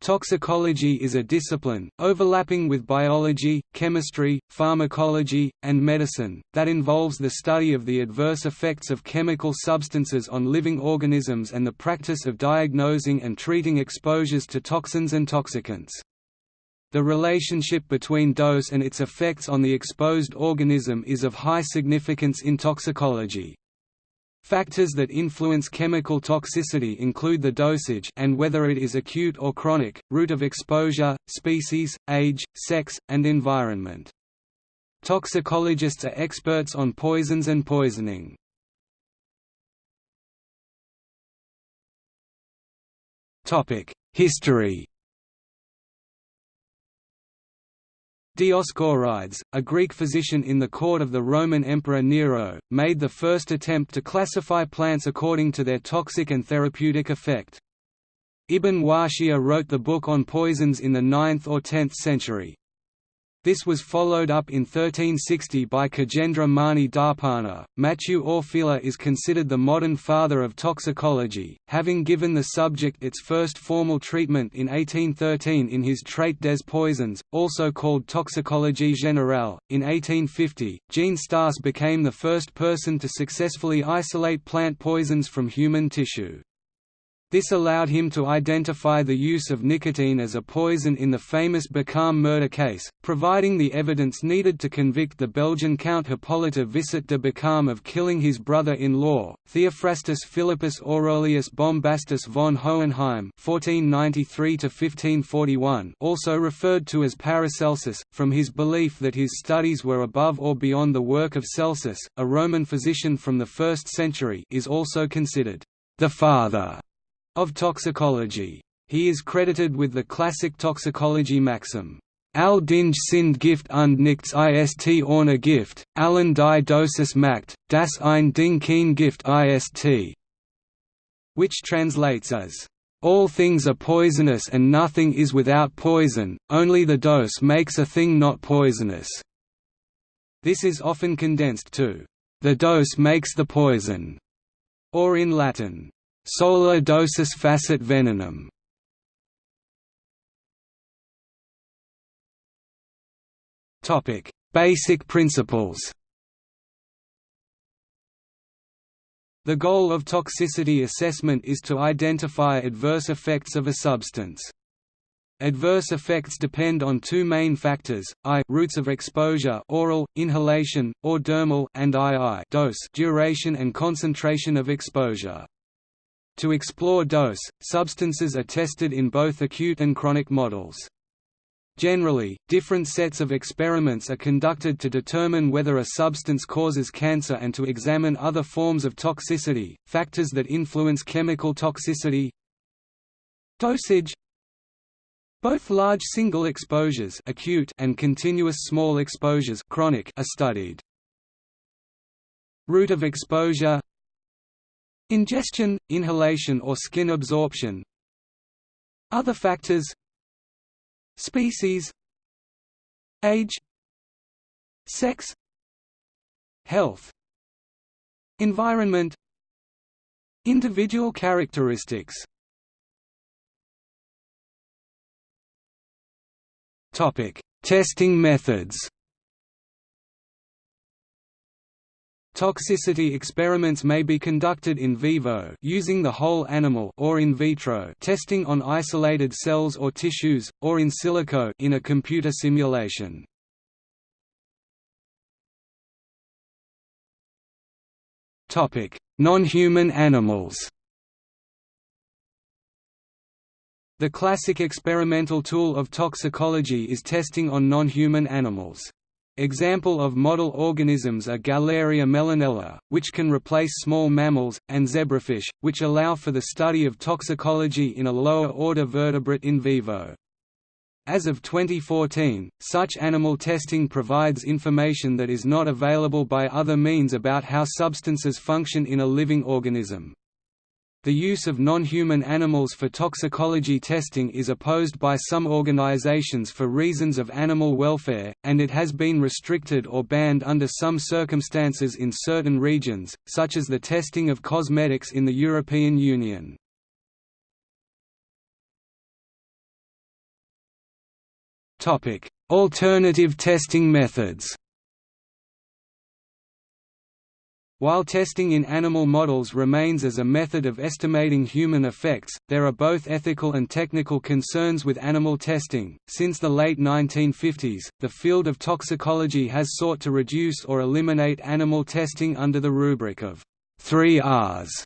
Toxicology is a discipline, overlapping with biology, chemistry, pharmacology, and medicine, that involves the study of the adverse effects of chemical substances on living organisms and the practice of diagnosing and treating exposures to toxins and toxicants. The relationship between dose and its effects on the exposed organism is of high significance in toxicology. Factors that influence chemical toxicity include the dosage and whether it is acute or chronic, route of exposure, species, age, sex, and environment. Toxicologists are experts on poisons and poisoning. History Dioscorides, a Greek physician in the court of the Roman Emperor Nero, made the first attempt to classify plants according to their toxic and therapeutic effect. Ibn Washiyah wrote the book on poisons in the 9th or 10th century. This was followed up in 1360 by Khagendra Mani Darpana. Matthieu Orfila is considered the modern father of toxicology, having given the subject its first formal treatment in 1813 in his Traité des poisons, also called Toxicologie générale. In 1850, Jean Stas became the first person to successfully isolate plant poisons from human tissue. This allowed him to identify the use of nicotine as a poison in the famous Bocarmé murder case, providing the evidence needed to convict the Belgian Count Hippolyte Visart de Bocarmé of killing his brother-in-law, Theophrastus Philippus Aurelius Bombastus von Hohenheim (1493–1541), also referred to as Paracelsus, from his belief that his studies were above or beyond the work of Celsus, a Roman physician from the 1st century, is also considered the father of toxicology. He is credited with the classic toxicology maxim, Al dinge sind Gift und nichts ist ohne Gift, allen die Dosis macht, das ein Ding kein Gift ist, which translates as, All things are poisonous and nothing is without poison, only the dose makes a thing not poisonous. This is often condensed to, the dose makes the poison, or in Latin, Sola dosis facit venenum. Topic: Basic principles. The goal of toxicity assessment is to identify adverse effects of a substance. Adverse effects depend on two main factors, I routes of exposure oral, inhalation, or dermal and II dose duration and concentration of exposure. To explore dose, substances are tested in both acute and chronic models. Generally, different sets of experiments are conducted to determine whether a substance causes cancer and to examine other forms of toxicity, factors that influence chemical toxicity Dosage Both large single exposures acute and continuous small exposures chronic are studied. Route of exposure Ingestion, inhalation or skin absorption. Other factors Species Age Sex Health Environment Individual characteristics. Testing methods Toxicity experiments may be conducted in vivo using the whole animal or in vitro testing on isolated cells or tissues, or in silico in a computer simulation. Non-human animals The classic experimental tool of toxicology is testing on non-human animals. Example of model organisms are Galleria mellonella, which can replace small mammals, and zebrafish, which allow for the study of toxicology in a lower-order vertebrate in vivo. As of 2014, such animal testing provides information that is not available by other means about how substances function in a living organism. The use of non-human animals for toxicology testing is opposed by some organizations for reasons of animal welfare, and it has been restricted or banned under some circumstances in certain regions, such as the testing of cosmetics in the European Union. Alternative testing methods While testing in animal models remains as a method of estimating human effects, there are both ethical and technical concerns with animal testing. Since the late 1950s, the field of toxicology has sought to reduce or eliminate animal testing under the rubric of 3 Rs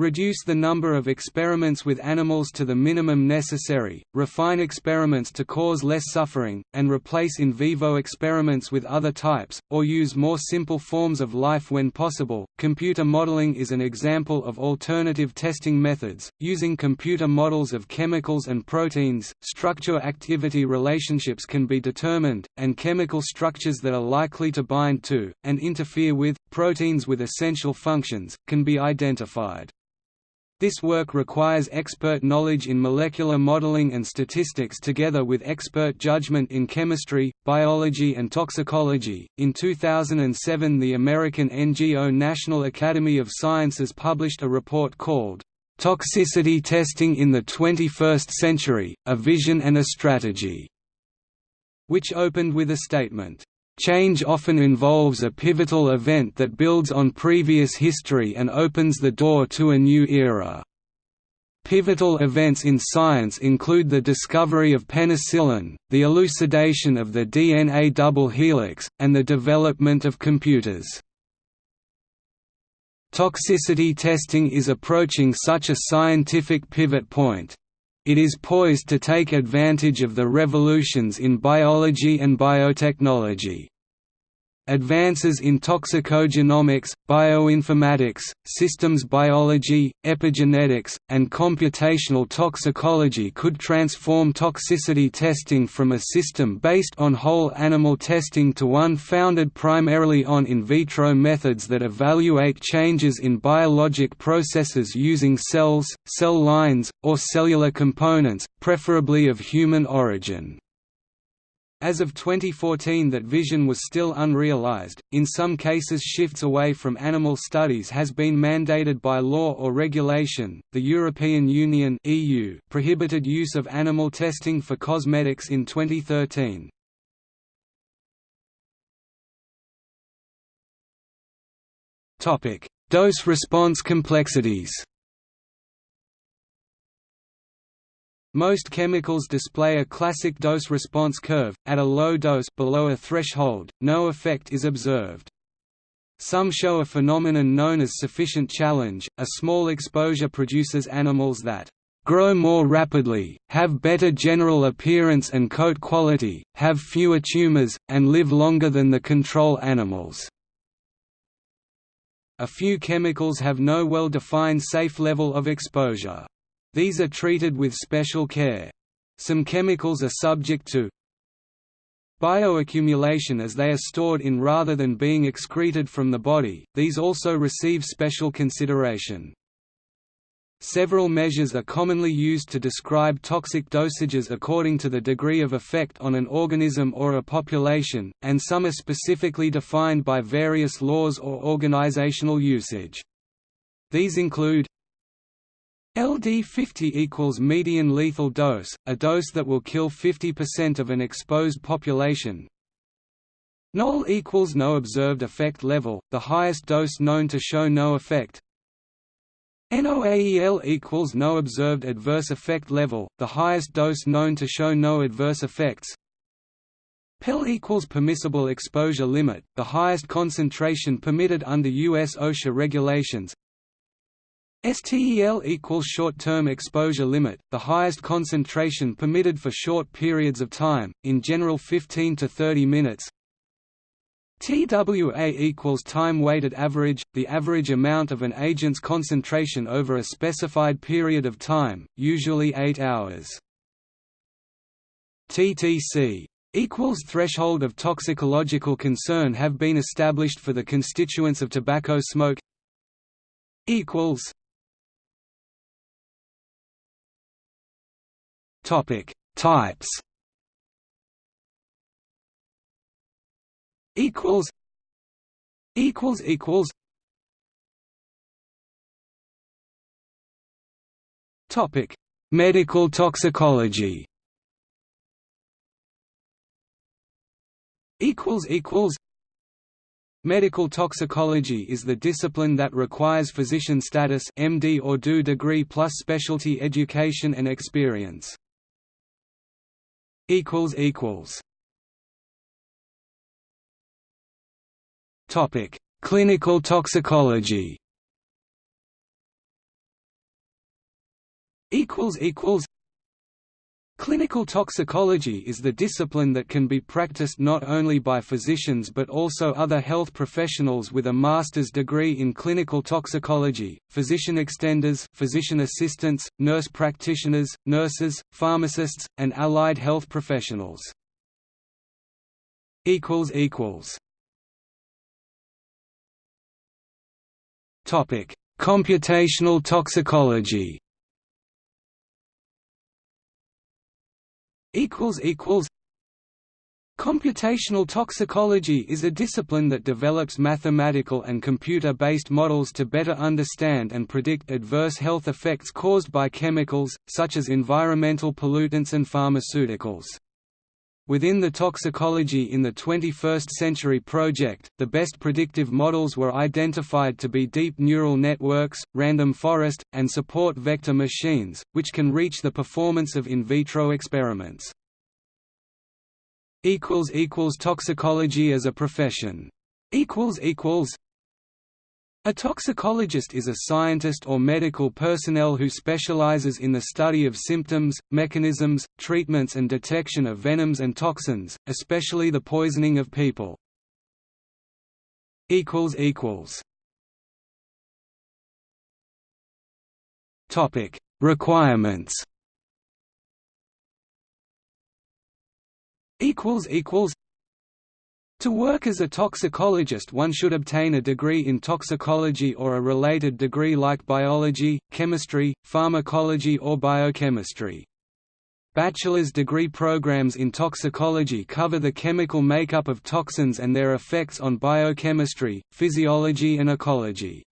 Reduce the number of experiments with animals to the minimum necessary, refine experiments to cause less suffering, and replace in vivo experiments with other types, or use more simple forms of life when possible. Computer modeling is an example of alternative testing methods. Using computer models of chemicals and proteins, structure activity relationships can be determined, and chemical structures that are likely to bind to, and interfere with, proteins with essential functions, can be identified. This work requires expert knowledge in molecular modeling and statistics together with expert judgment in chemistry, biology, and toxicology. In 2007, the American NGO National Academy of Sciences published a report called Toxicity Testing in the 21st Century A Vision and a Strategy, which opened with a statement. Change often involves a pivotal event that builds on previous history and opens the door to a new era. Pivotal events in science include the discovery of penicillin, the elucidation of the DNA double helix, and the development of computers. Toxicity testing is approaching such a scientific pivot point. It is poised to take advantage of the revolutions in biology and biotechnology. Advances in toxicogenomics, bioinformatics, systems biology, epigenetics, and computational toxicology could transform toxicity testing from a system based on whole animal testing to one founded primarily on in vitro methods that evaluate changes in biologic processes using cells, cell lines, or cellular components, preferably of human origin. As of 2014 that vision was still unrealized, in some cases shifts away from animal studies has been mandated by law or regulation. The European Union (EU) prohibited use of animal testing for cosmetics in 2013. Topic: Dose response complexities. Most chemicals display a classic dose-response curve, at a low dose below a threshold, no effect is observed. Some show a phenomenon known as sufficient challenge, a small exposure produces animals that grow more rapidly, have better general appearance and coat quality, have fewer tumors, and live longer than the control animals. A few chemicals have no well-defined safe level of exposure. These are treated with special care. Some chemicals are subject to bioaccumulation as they are stored in rather than being excreted from the body, these also receive special consideration. Several measures are commonly used to describe toxic dosages according to the degree of effect on an organism or a population, and some are specifically defined by various laws or organizational usage. These include LD50 equals median lethal dose, a dose that will kill 50% of an exposed population. NOEL equals no observed effect level, the highest dose known to show no effect. NOAEL equals no observed adverse effect level, the highest dose known to show no adverse effects. PEL equals permissible exposure limit, the highest concentration permitted under U.S. OSHA regulations. STEL equals short-term exposure limit, the highest concentration permitted for short periods of time, in general 15 to 30 minutes. TWA equals time-weighted average, the average amount of an agent's concentration over a specified period of time, usually 8 hours. TTC equals threshold of toxicological concern have been established for the constituents of tobacco smoke equals Topic: Types. Equals. Equals equals. Topic: Medical toxicology. equals equals Medical toxicology is the discipline that requires physician status MD or DO degree plus specialty education and experience. Topic: Clinical toxicology. Equals equals. Clinical toxicology is the discipline that can be practiced not only by physicians but also other health professionals with a master's degree in clinical toxicology, physician extenders physician assistants, nurse practitioners, nurses, pharmacists, and allied health professionals. Computational toxicology Computational toxicology is a discipline that develops mathematical and computer-based models to better understand and predict adverse health effects caused by chemicals, such as environmental pollutants and pharmaceuticals. Within the Toxicology in the 21st Century project, the best predictive models were identified to be deep neural networks, random forest, and support vector machines, which can reach the performance of in vitro experiments. Toxicology as a profession a toxicologist is a scientist or medical personnel who specializes in the study of symptoms, mechanisms, treatments and detection of venoms and toxins, especially the poisoning of people. Requirements to work as a toxicologist one should obtain a degree in toxicology or a related degree like biology, chemistry, pharmacology or biochemistry. Bachelor's degree programs in toxicology cover the chemical makeup of toxins and their effects on biochemistry, physiology and ecology.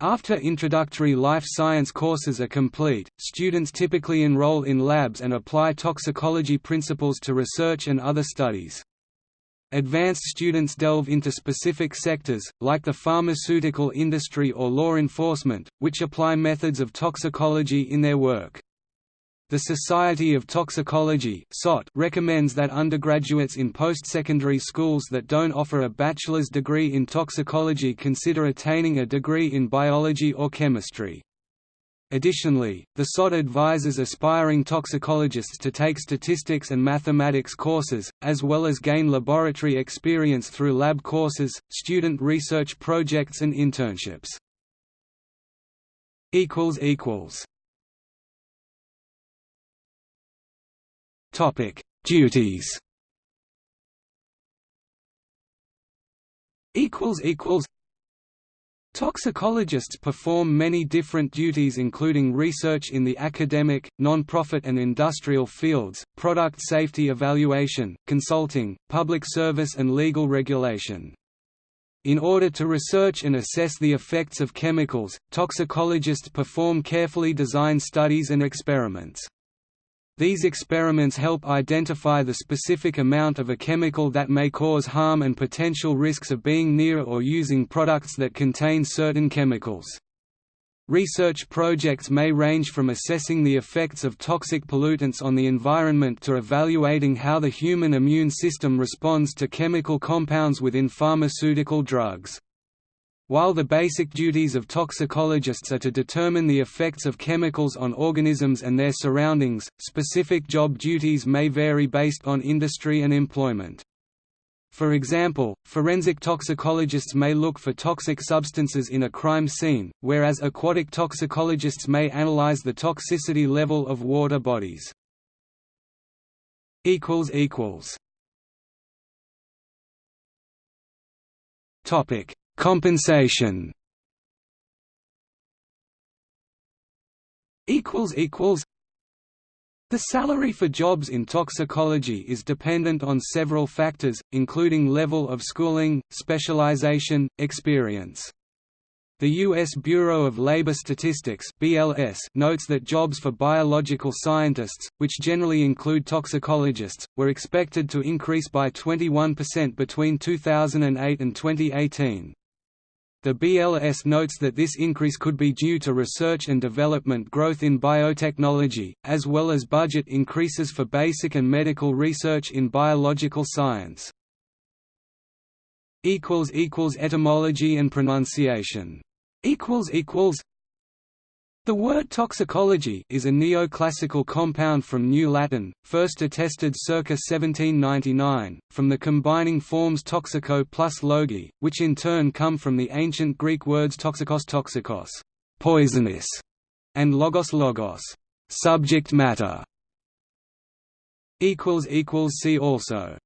After introductory life science courses are complete, students typically enroll in labs and apply toxicology principles to research and other studies. Advanced students delve into specific sectors, like the pharmaceutical industry or law enforcement, which apply methods of toxicology in their work. The Society of Toxicology recommends that undergraduates in post-secondary schools that don't offer a bachelor's degree in toxicology consider attaining a degree in biology or chemistry. Additionally, the SOT advises aspiring toxicologists to take statistics and mathematics courses, as well as gain laboratory experience through lab courses, student research projects and internships. Duties Toxicologists perform many different duties including research in the academic, non-profit and industrial fields, product safety evaluation, consulting, public service and legal regulation. In order to research and assess the effects of chemicals, toxicologists perform carefully designed studies and experiments. These experiments help identify the specific amount of a chemical that may cause harm and potential risks of being near or using products that contain certain chemicals. Research projects may range from assessing the effects of toxic pollutants on the environment to evaluating how the human immune system responds to chemical compounds within pharmaceutical drugs. While the basic duties of toxicologists are to determine the effects of chemicals on organisms and their surroundings, specific job duties may vary based on industry and employment. For example, forensic toxicologists may look for toxic substances in a crime scene, whereas aquatic toxicologists may analyze the toxicity level of water bodies. Topic Compensation The salary for jobs in toxicology is dependent on several factors, including level of schooling, specialization, experience. The U.S. Bureau of Labor Statistics (BLS) notes that jobs for biological scientists, which generally include toxicologists, were expected to increase by 21% between 2008 and 2018. The BLS notes that this increase could be due to research and development growth in biotechnology, as well as budget increases for basic and medical research in biological science. Etymology and pronunciation the word toxicology is a neoclassical compound from New Latin, first attested circa 1799, from the combining forms toxico plus logi, which in turn come from the ancient Greek words toxikos toxikos poisonous", and logos logos subject matter. See also